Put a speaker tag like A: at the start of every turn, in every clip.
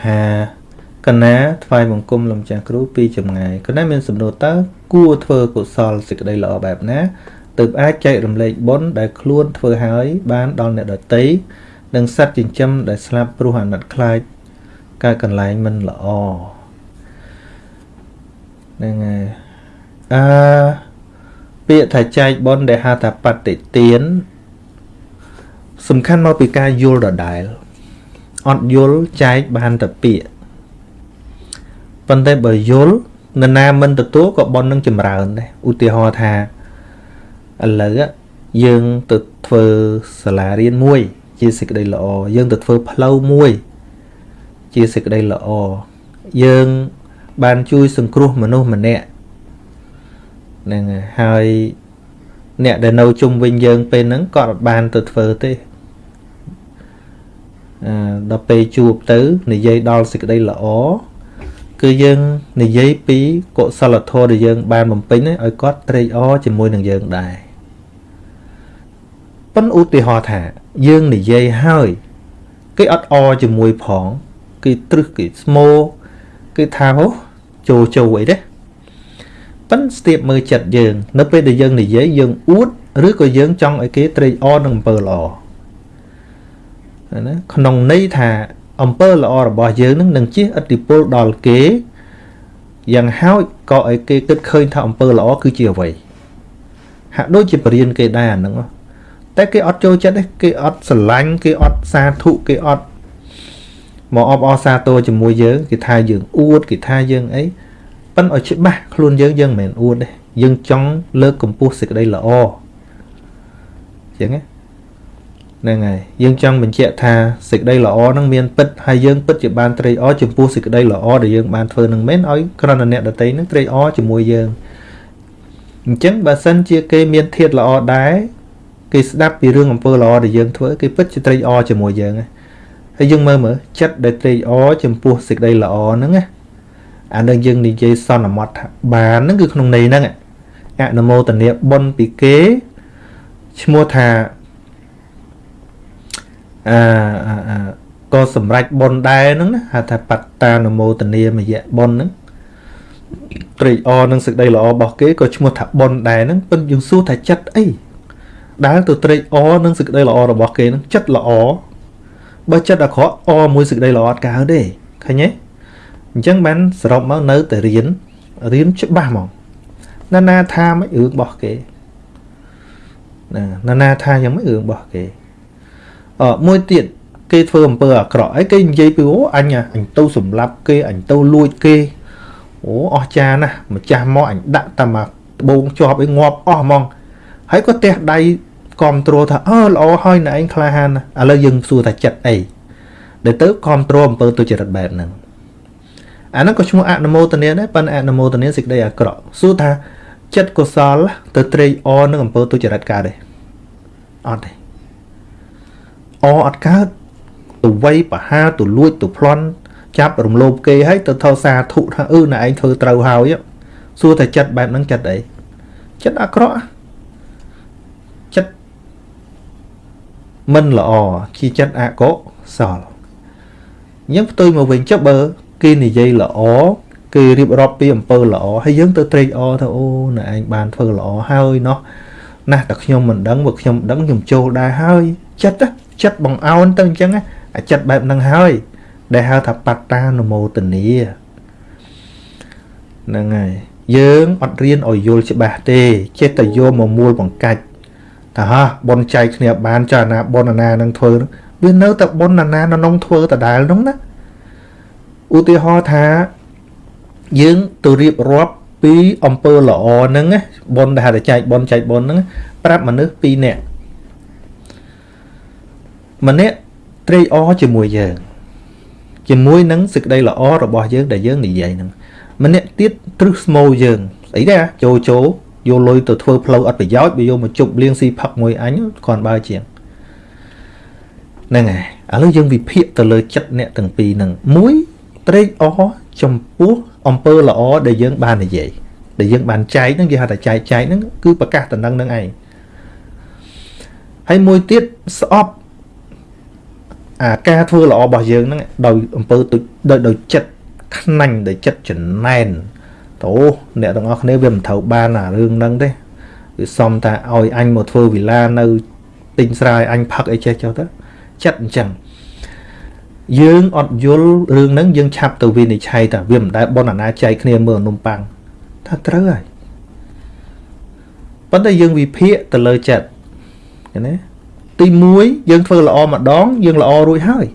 A: ថាកណាថ្វាយបង្គំលំចាស់គ្រូពីចម្ងាយកណាមានសំណួរតើគួរធ្វើកុសលសេចក្តីល្អបែបណាទើបអាចចែករំលែកបុណ្យដែលខ្លួនធ្វើហើយ បានដល់អ្នកដទៃនិងសត្វចិញ្ចឹមដែលស្លាប់ព្រោះអាណិតខ្លាចកើតកន្លែងមិនល្អហ្នឹងហើយអឺពាក្យថាចែកបុណ្យដែលហៅថាបតិទានសំខាន់មកពីការយល់ដដែល អត់យល់ចែកបានតែពាក្យប៉ុន្តែបើយល់នរណាមិនទទួលក៏ប៉ុននឹងចម្រើនដែរឧទាហរណ៍ថាឥឡូវយើងទៅធ្វើសាលារៀនមួយ ជាសេចក្តីល្អយើងទៅធ្វើផ្លូវមួយ ជាសេចក្តីល្អយើងបានជួយសង្គ្រោះមនុស្សម្នាក់ហ្នឹងហើយអ្នកដែលនៅជុំវិញយើងពេលហ្នឹងក៏អត់បានទៅធ្វើទេអឺ ដល់ពេលជួបទៅ និយាយដល់សេចក្តីល្អគឺយើងនិយាយពីកុសលធម៌ដែលយើង បានបំពេញឲ្យគាត់ត្រេកអរជាមួយនឹងយើងដែរប៉ុន្តែឧទាហរណ៍ថា យើងនិយាយហើយគេអត់អរជាមួយផងគេត្រឹសគេស្មោគេថាហូចូលចូលអីទេប៉ិនស្ទាបមើលចិត្តយើង នៅពេលដែលយើងនិយាយយើងអួតឬក៏យើងចង់ឲ្យគេត្រេកអរនឹងអំពើល្អ ណាក្នុងន័យថាអំពើល្អរបស់យើងនឹងនឹងជះឥទ្ធិពលដល់គេយ៉ាងហោចក៏ឲ្យគេគិតឃើញថាអំពើល្អគឺជាអ្វីហាក់ដូចជាបរៀនគេដែរអាហ្នឹងតែគេអត់ចូលចិត្តទេគេអត់ស្រឡាញ់គេអត់សាធុគេអត់មកអបអរសាទរជាមួយយើងគេថាយើងអួតគេថាយើងអីប៉ិនឲ្យច្បាស់ខ្លួនយើងយើងមិនមែនអួតទេយើងចង់លើកកម្ពស់សេចក្តីល្អអញ្ចឹង ហ្នឹងហើយយើងចង់បញ្ជាក់ថាសេចក្តីល្អហ្នឹងមានពិតហើយយើងពិតជាបានត្រេកអរចំពោះសេចក្តីល្អដែលយើងបានធ្វើនឹងមែនឲ្យក្រណអ្នកដតីហ្នឹងត្រេកអរជាមួយយើងអញ្ចឹងបើសិនជាគេមានធាតល្អដែរគេស្ដាប់ពីរឿងអំពើល្អដែលយើងធ្វើគេពិតជាត្រេកអរជាមួយយើងហើយយើងមើលមើលចិត្តដែលត្រេកអរចំពោះសេចក្តីល្អហ្នឹងណាអានឹងយើងនិយាយសន្មត់ថាបានហ្នឹងគឺក្នុងន័យហ្នឹងអនុមោទនាបុណ្យពីគេឈ្មោះថា អឺក៏សម្រេចបុណ្យដែរហ្នឹងណាហៅថាបត្តានុមោទនាមយៈបុណ្យហ្នឹងត្រេកអរនឹងសេចក្តីល្អរបស់គេក៏ឈ្មោះថាបុណ្យដែរហ្នឹងប៉ុន្តែយើងសួរថាចិត្តអីដែលទៅត្រេកអរនឹងសេចក្តីល្អរបស់គេហ្នឹងចិត្តល្អបើចិត្តអាក្រក់អរមួយសេចក្តីល្អអត់កើតទេឃើញទេអញ្ចឹងបានសរុបមកនៅតែរៀនរៀនច្បាស់ហ្មងណានាថាមិនរឿងរបស់គេណាណានាថាយ៉ាងមិនរឿងរបស់គេអឺ មួយទៀតគេធ្វើអំពើអាក្រក់អីគេនិយាយពីអូអញអញទៅសម្លាប់គេអញទៅលួចគេអូអស់ចាណាស់ម្ចាស់មកអញដាក់តែមកដបងជាប់ឲ្យងាប់អស់ហ្មងហើយក៏ទះដៃគ្រប់គ្រងថាអើល្អហើយណែឯងក្លាហានឥឡូវយើងសួរថាចិត្តអីដែលទៅគ្រប់គ្រងអំពើទុច្ចរិតបែបហ្នឹងអាហ្នឹងក៏ឈ្មោះអនុមោទនាដែរប៉ុន្តែអនុមោទនាសេចក្តីអាក្រក់សួរថាចិត្តកុសលទៅត្រេកអរនឹងអំពើទុច្ចរិតកើតទេអត់ទេ អអត់កើតទៅវ័យបហាទៅលួចទៅប្លន់ចាប់រំលោភគេហើយទៅថោសាធុថាអឺណែឯងធ្វើត្រូវហើយសួរតែចិត្តបែបហ្នឹងចិត្តអីចិត្តអាក្រក់ចិត្តមិនល្អជាចិត្តអកុសលអញ្ចឹងផ្ទុយមកវិញចុះបើ គេនិយាយល្អគេរៀបរាប់ពីអំពើល្អហើយយើងទៅត្រេកអរថាអូណែឯងបានធ្វើល្អហើយណោះណាស់តែខ្ញុំមិនដឹងបើខ្ញុំដឹងខ្ញុំចូលដែរហើយចិត្ត ចិត្តបងអោនទៅអញ្ចឹងអាចិត្តបែបហ្នឹងហើយ ដែលហៅថាបត្តានុមោទនីហ្នឹងហើយយើងអត់រៀនឲ្យយល់ច្បាស់ទេចេះតែយកមកមូលបង្កាច់ថាហ่าបនចៃគ្នាបានចាណាបនអាណានឹងធ្វើវានៅតែបនអាណានៅក្នុងធ្វើដដែលនោះណាឧទាហរណ៍ថាយើងទៅរៀបរាប់ពីអំពើល្អហ្នឹងបនដែលហៅថាចែកបនចែកបនហ្នឹងប្រាប់មនុស្ស2នាក់ ម្នាក់ត្រេកអរជាមួយយើងជាមួយនឹងសេចក្តីល្អរបស់យើងដែលយើងនិយាយហ្នឹងម្នាក់ទៀតទ្រឹស្មោយើងស្អីដែរចូលចូលយកលុយទៅធ្វើផ្លូវអត់ប្រយោជន៍បើយកមកជប់លៀងស៊ីផឹកមួយអញគាត់បើជាងហ្នឹងហើយឥឡូវយើងវិភាគទៅលើចិត្តអ្នកទាំងពីរហ្នឹងមួយត្រេកអរចំពោះអំពើល្អដែលយើងបាននិយាយដែលយើងបានចែកហ្នឹងគេហៅថាចែកចែកហ្នឹងគឺប្រកាសតំណឹងនឹងឯងហើយមួយទៀតស្អប់ អាការធ្វើល្អរបស់យើងហ្នឹងដោយអំពើទុដោយដោយចិត្តខ្នាញ់ដោយចិត្តចំណែនតោអ្នកទាំងអស់គ្នាវាមិនត្រូវបានអារឿងហ្នឹងទេវាសំតែឲ្យអញមកធ្វើវិឡានៅទិញស្រែអញផឹកអីចេះចុះទៅចិត្តអញ្ចឹងយើងអត់យល់រឿងហ្នឹងយើងឆាប់ទៅវិនិច្ឆ័យថាវាមិនដែលបនអាណាចៃគ្នាមើលនំប៉័ងថាត្រូវហើយប៉ុន្តែយើងវិភាគទៅលើចិត្តឃើញទេ ទី1យើងធ្វើល្អម្ដង យើងល្អរួចហើយ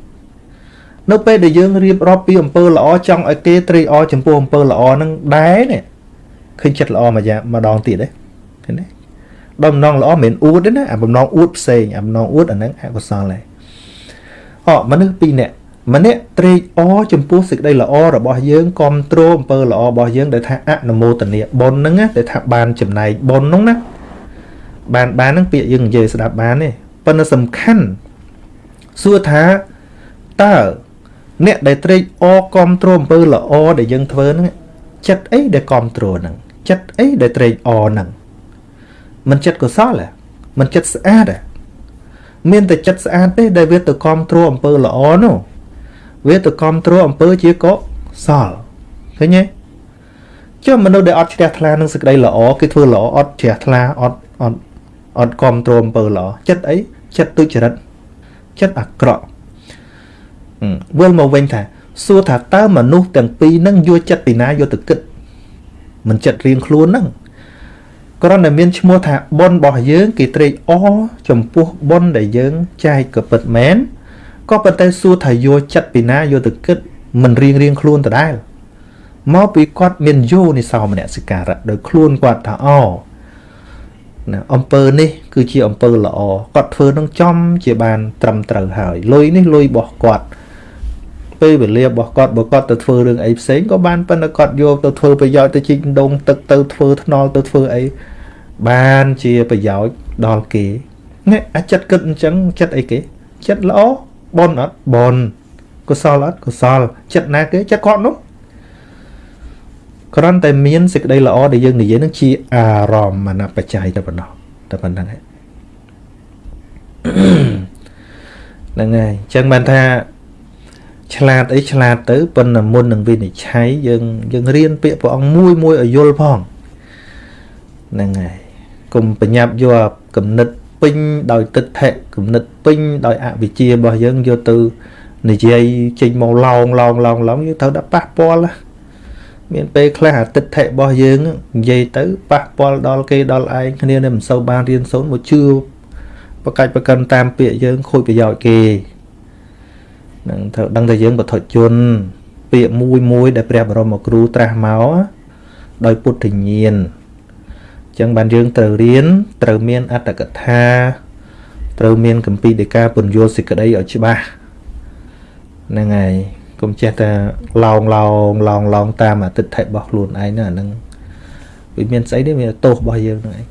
A: នៅពេលដែលយើងរៀបរាប់ពីអំពើល្អចង់ឲ្យគេត្រេកអរចំពោះអំពើល្អហ្នឹងដែរនេះឃើញចិត្តល្អមួយយ៉ាងម្ដងទៀតទេឃើញទេដល់បំណងល្អមិនមែនអួតទេណាអាបំណងអួតផ្សេងអាបំណងអួតអាហ្នឹងអកុសលដែរអមនុស្សពីរនាក់ម្នាក់ត្រេកអរចំពោះសេចក្តីល្អរបស់យើងគ្រប់គ្រងអំពើល្អរបស់យើងដែលថាអនុមោទនាបុណ្យហ្នឹងដែលថាបានចំណែកបុណ្យហ្នឹងណាបានបានហ្នឹងពាក្យយើងនិយាយស្ដាប់បានទេ ប៉ុន្តែសំខាន់សួរថាតើអ្នកដែលត្រេកអរគ្រប់គ្រងអំពើល្អដែលយើងធ្វើហ្នឹងចិត្តអីដែលគ្រប់គ្រងហ្នឹងចិត្តអីដែលត្រេកអរហ្នឹងមិនចិត្តកុសលហ៎មិនចិត្តស្អាតហ៎មានតែចិត្តស្អាតទេដែលវាទៅគ្រប់គ្រងអំពើល្អនោះវាទៅគ្រប់គ្រងអំពើជាកុសលឃើញទេចុះមនុស្សដែលអត់ជ្រះថ្លានឹងសេចក្តីល្អគេធ្វើល្អអត់ជ្រះថ្លាអត់អត់អត់គ្រប់គ្រងអំពើល្អចិត្តអី ចិត្តទុច្ចរិតចិត្តអាក្រក់វិលមកវិញថាសួរថាតើមនុស្សទាំងពីរហ្នឹងយកចិត្តពីណាយកទៅគិតមិនចិត្តរៀងខ្លួនហ្នឹងគ្រាន់តែមានឈ្មោះថាប៉ុនរបស់យើងគេត្រេកអរចំពោះប៉ុនដែលយើងចែកក៏ពិតមែនក៏ប៉ុន្តែសួរថាយកចិត្តពីណាយកទៅគិតមិនរៀងរៀងខ្លួនដដែលមកពីគាត់មានយោនិសោមនសិការៈដោយខ្លួនគាត់ថាអ ណាអំពើនេះ គឺជាអំពើល្អគាត់ធ្វើនឹងចំជាបាន ត្រឹមត្រូវហើយលុយនេះលុយរបស់គាត់ពេលវេលារបស់គាត់បើគាត់ទៅធ្វើរឿងអីផ្សេងក៏បានប៉ុន្តែគាត់យកទៅធ្វើប្រយោជន៍ទៅជីកដងទឹកទៅធ្វើថ្នល់ទៅធ្វើអីបានជាប្រយោជន៍ដល់គេនេះអាចិត្តគិតអញ្ចឹងចិត្តអីគេ ចិត្តល្អបនអត់បនកុសលអត់កុសលចិត្តណាគេចិត្តគាត់នោះ គ្រាន់តែមានសេចក្តីល្អដែលយើងនិយាយនឹងជាអារម្មណ៍បច្ច័យតែប៉ុណ្ណោះតែប៉ុណ្្នឹងហើយហ្នឹងហើយអញ្ចឹងបានថាឆ្លាតអីឆ្លាតទៅប៉ុន្តែមុននឹងវិនិច្ឆ័យយើងយើងរៀនពាក្យព្រះអង្គមួយមួយឲ្យយល់ផងហ្នឹងហើយកុំប្រញាប់យកគំនិតពេញដោយទិដ្ឋិគំនិតពេញដោយអវិជ្ជារបស់យើងយកទៅនិយាយចេញមកឡោងឡោងឡោងឡោងយើងត្រូវដាក់ប៉ះពាល់ មានពេលខ្លះអតិថិរបស់យើងនិយាយទៅប៉ះពាល់ដល់គេដល់ឯងគ្នានឹងមិនសូវបានរៀនសូត្រមកជឿបកាច់ប្រកាន់តាមពាក្យយើងខូចប្រយោជន៍គេនឹងត្រូវដឹងថាយើងបទជន ពាក្យមួយមួយដែលព្រះបរមគ្រូត្រាស់មកដោយពុទ្ធញាណអញ្ចឹងបានយើងត្រូវរៀនត្រូវមានអត្តកថាត្រូវមានកម្ពីដេកាពន្យល់សេចក្តីឲ្យច្បាស់ហ្នឹងហើយ កុំចេះតែឡោងឡោងឡោងឡោងតាមអាទិដ្ឋិរបស់ខ្លួនឯងហ្នឹងអាហ្នឹងវាមានស្អីទេវាទោសរបស់យើងហ្នឹងឯង